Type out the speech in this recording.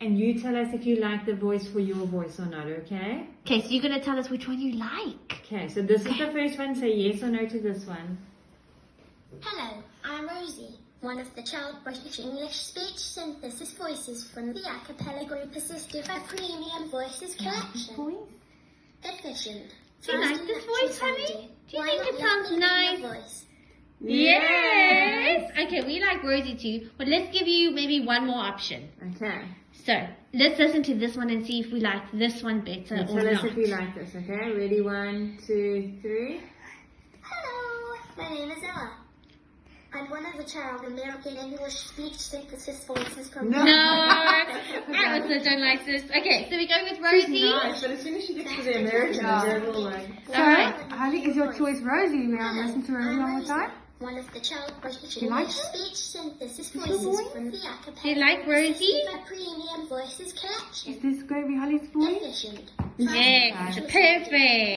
and you tell us if you like the voice for your voice or not, okay? Okay, so you're gonna tell us which one you like. Okay, so this is the first one. Say yes or no to this one. Hello, I'm Rosie, one of the Child British English Speech Synthesis Voices from the Acapela Group assisted by Premium Voices Collection. Efficient. Do you like this voice, natural honey? Do you Why think it sounds me be nice? your voice? Yes. Okay, we like Rosie too, but let's give you maybe one more option. Okay. So let's listen to this one and see if we like this one better And or tell us not. if you like this, okay? Ready? One, two, three. Hello, my name is Ella. I'm one of the Child American English Speech Synthesis Voices from No. No, I also don't like this. Okay, so we're going with Rosie. Nice, but as soon as she gets to the American, Yeah. they're all like, So, Alright. Holly, is your choice Rosie? May I listen to Rosie I'm one more time? One of the Child British You like English her? Speech Synthesis your Voices voice? from the a cappella Do you like group Rosie? assisted by Premium Voices Collection. Is this going to be Holly's voice? Efficient. Yes, perfect.